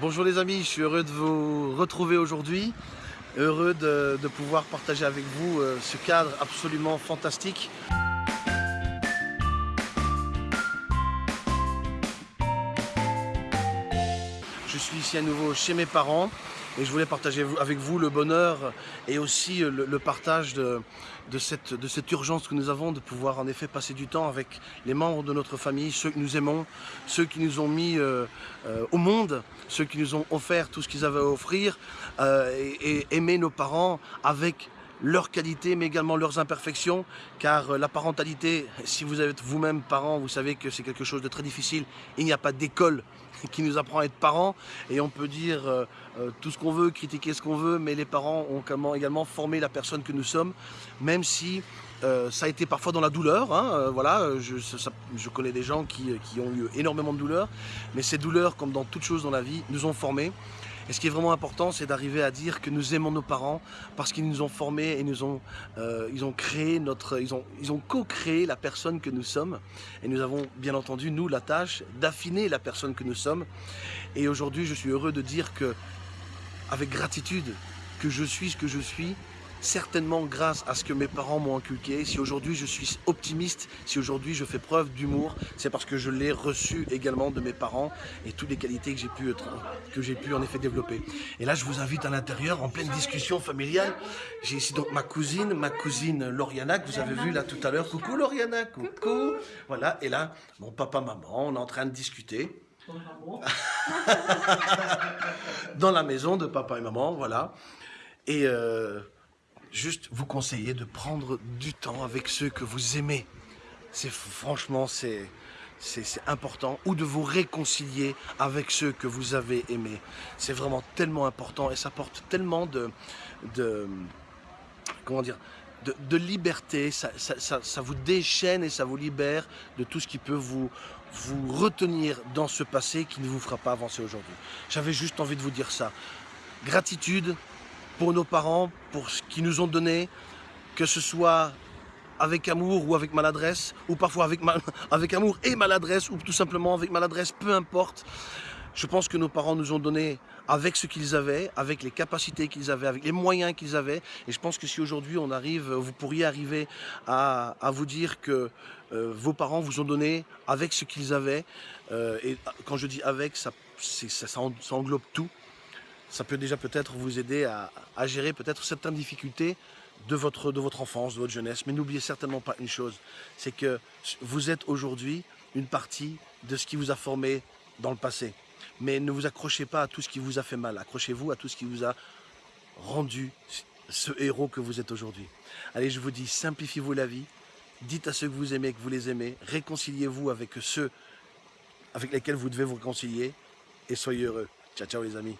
Bonjour les amis, je suis heureux de vous retrouver aujourd'hui, heureux de, pouvoir partager avec vous euh, ce cadre absolument fantastique. Je suis ici à nouveau chez mes parents et je voulais partager avec vous le bonheur et aussi le, le partage de, cette, urgence que nous avons de pouvoir en effet passer du temps avec les membres de notre famille, ceux que nous aimons, ceux qui nous ont mis euh, euh, au monde, ceux qui nous ont offert tout ce qu'ils avaient à offrir euh, et, et aimer nos parents avec leurs qualités mais également leurs imperfections car la parentalité, si vous êtes vous-même parent, vous savez que c'est quelque chose de très difficile, il n'y a pas d'école qui nous apprend à être parents et on peut dire euh, euh, tout ce qu'on veut, critiquer ce qu'on veut, mais les parents ont également formé la personne que nous sommes, même si euh, ça a été parfois dans la douleur, hein, euh, voilà, je, je, connais des gens qui, qui, ont eu énormément de douleurs, mais ces douleurs, comme dans toute chose dans la vie, nous ont formés. Et ce qui est vraiment important, c'est d'arriver à dire que nous aimons nos parents parce qu'ils nous ont formés et nous ont, euh, ils ont créé notre, ils ont, co-créé la personne que nous sommes. Et nous avons bien entendu, nous, la tâche d'affiner la personne que nous sommes. Et aujourd'hui, je suis heureux de dire que, avec gratitude, que je suis ce que je suis certainement grâce à ce que mes parents m'ont inculqué. Si aujourd'hui je suis optimiste, si aujourd'hui je fais preuve d'humour, c'est parce que je l'ai reçu également de mes parents et toutes les qualités que j'ai pu, que j'ai pu en effet développer. Et là, je vous invite à l'intérieur, en pleine discussion familiale. J'ai ici donc ma cousine, ma cousine Lauriana, que vous avez vu là tout à l'heure. Coucou Lauriana, coucou. Voilà, et là, mon papa, maman, on est en train de discuter. Dans la maison de papa et maman, voilà. Et euh, juste vous conseiller de prendre du temps avec ceux que vous aimez. C'est franchement, c'est c'est important, ou de vous réconcilier avec ceux que vous avez aimés. C'est vraiment tellement important et ça porte tellement de, de comment dire, de, liberté, ça, ça, ça, ça, vous déchaîne et ça vous libère de tout ce qui peut vous, vous retenir dans ce passé qui ne vous fera pas avancer aujourd'hui. J'avais juste envie de vous dire ça. Gratitude, pour nos parents, pour ce qu'ils nous ont donné, que ce soit avec amour ou avec maladresse, ou parfois avec, avec amour et maladresse, ou tout simplement avec maladresse, peu importe. Je pense que nos parents nous ont donné avec ce qu'ils avaient, avec les capacités qu'ils avaient, avec les moyens qu'ils avaient. Et je pense que si aujourd'hui on arrive, vous pourriez arriver à, à vous dire que euh, vos parents vous ont donné avec ce qu'ils avaient. Euh, et quand je dis avec, ça, ça englobe tout ça peut déjà peut-être vous aider à, gérer peut-être certaines difficultés de votre, de votre enfance, de votre jeunesse. Mais n'oubliez certainement pas une chose, c'est que vous êtes aujourd'hui une partie de ce qui vous a formé dans le passé. Mais ne vous accrochez pas à tout ce qui vous a fait mal, accrochez-vous à tout ce qui vous a rendu ce héros que vous êtes aujourd'hui. Allez, je vous dis, simplifiez-vous la vie, dites à ceux que vous aimez que vous les aimez, réconciliez-vous avec ceux avec lesquels vous devez vous réconcilier et soyez heureux. Ciao, ciao les amis.